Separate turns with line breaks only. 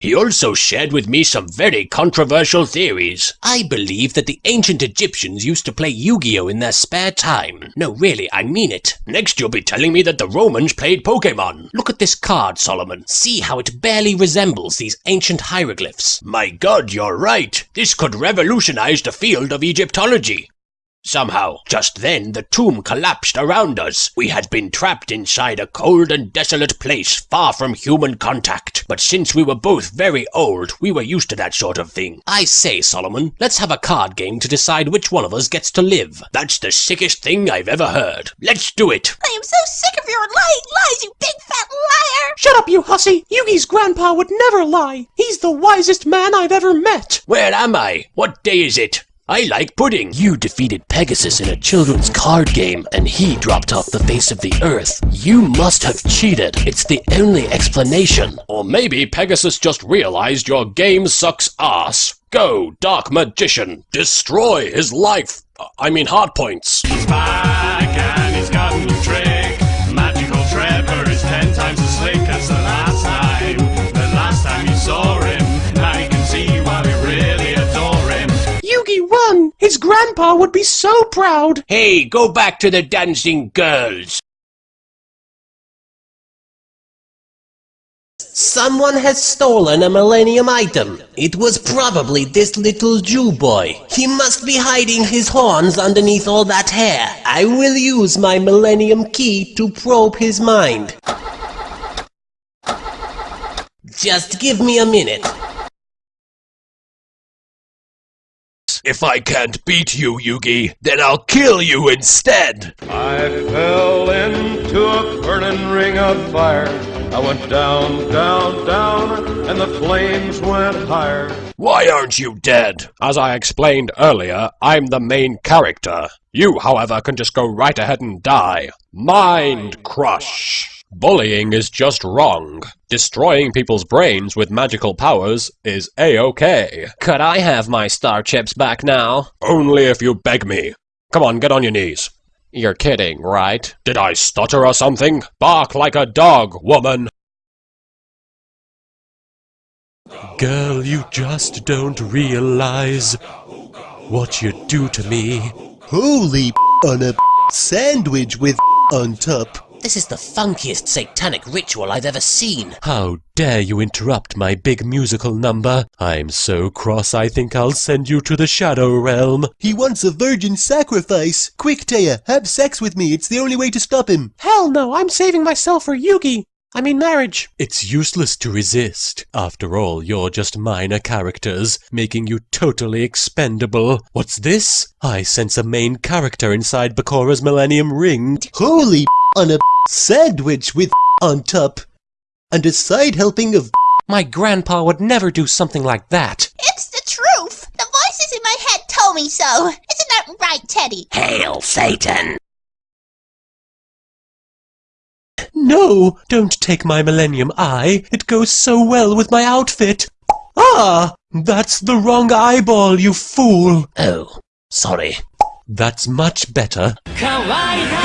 He also shared with me some very controversial theories. I believe that the ancient Egyptians used to play Yu-Gi-Oh in their spare time. No, really, I mean it. Next you'll be telling me that the Romans played Pokemon. Look at this card, Solomon. See how it barely resembles these ancient hieroglyphs. My god, you're right. This could revolutionize the field of Egyptology. Somehow, just then the tomb collapsed around us. We had been trapped inside a cold and desolate place far from human contact. But since we were both very old, we were used to that sort of thing. I say, Solomon, let's have a card game to decide which one of us gets to live. That's the sickest thing I've ever heard. Let's do it.
I am so sick of your lying lies, you big fat liar!
Shut up, you hussy! Yugi's grandpa would never lie. He's the wisest man I've ever met.
Where am I? What day is it? I like pudding. You defeated Pegasus in a children's card game, and he dropped off the face of the earth. You must have cheated. It's the only explanation. Or maybe Pegasus just realized your game sucks ass. Go, Dark Magician. Destroy his life. I mean heart points.
He's back and he's got a
grandpa would be so proud!
Hey, go back to the dancing girls.
Someone has stolen a Millennium item. It was probably this little Jew boy. He must be hiding his horns underneath all that hair. I will use my Millennium key to probe his mind. Just give me a minute.
If I can't beat you, Yugi, then I'll kill you instead.
I fell into a burning ring of fire. I went down, down, down, and the flames went higher.
Why aren't you dead? As I explained earlier, I'm the main character. You, however, can just go right ahead and die. Mind Crush. Bullying is just wrong. Destroying people's brains with magical powers is a-okay.
Could I have my star chips back now?
Only if you beg me. Come on, get on your knees.
You're kidding, right?
Did I stutter or something? Bark like a dog, woman.
Girl, you just don't realize what you do to me.
Holy on a sandwich with on top.
This is the funkiest satanic ritual I've ever seen.
How dare you interrupt my big musical number? I'm so cross I think I'll send you to the Shadow Realm.
He wants a virgin sacrifice. Quick, Téa, have sex with me. It's the only way to stop him.
Hell no, I'm saving myself for Yugi. I mean marriage.
It's useless to resist. After all, you're just minor characters, making you totally expendable. What's this? I sense a main character inside Bakura's Millennium Ring.
Holy on a sandwich with on top. And a side helping of
My grandpa would never do something like that.
It's the truth! The voices in my head told me so! Isn't that right, Teddy?
Hail Satan!
No, don't take my Millennium Eye. It goes so well with my outfit. Ah, that's the wrong eyeball, you fool.
Oh, sorry.
That's much better.
Kawaii